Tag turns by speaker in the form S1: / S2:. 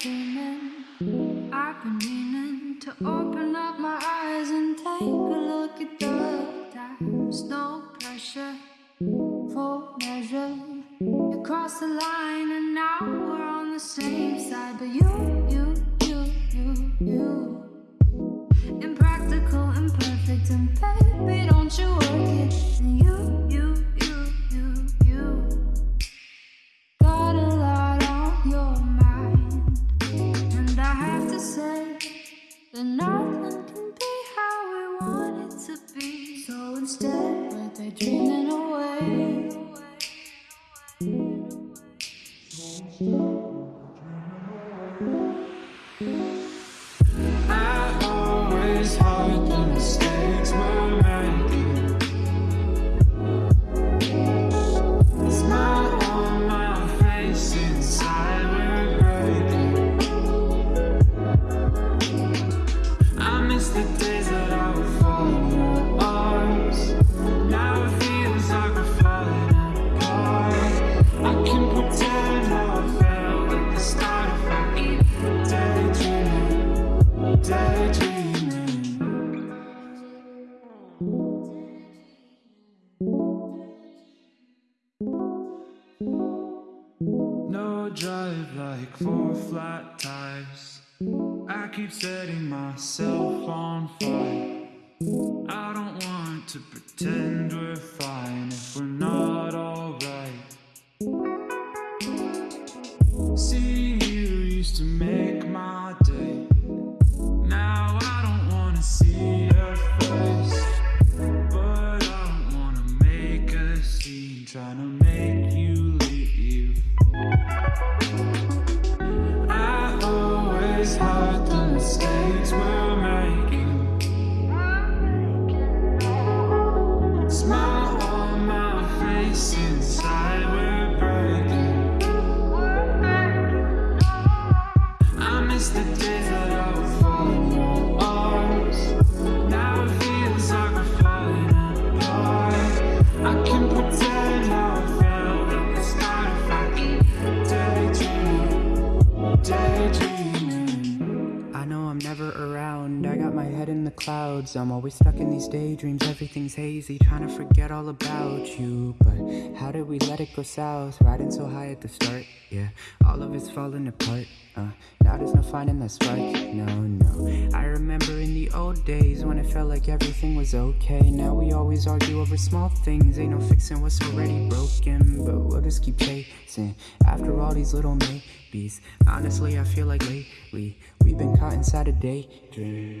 S1: dreaming I've been meaning to open up my eyes and take a look at the times. No pressure for measure. You crossed the line and now we're on the same side. But you, you we're
S2: No drive like four flat tires. I keep setting myself on fire. I don't want to pretend we're fine trying to make you leave. I always hide the mistakes we're making. Smile on my face, inside the
S3: clouds. I'm always stuck in these daydreams. Everything's hazy, trying to forget all about you. But how did we let it go south? Riding so high at the start, yeah. All of it's falling apart. Uh, now there's no finding that spark. No, no. I remember in the old days when it felt like everything was okay. Now we always argue over small things. Ain't no fixing what's already broken. But we'll just keep chasing after all these little maybes. Honestly, I feel like lately we've been caught inside a daydream.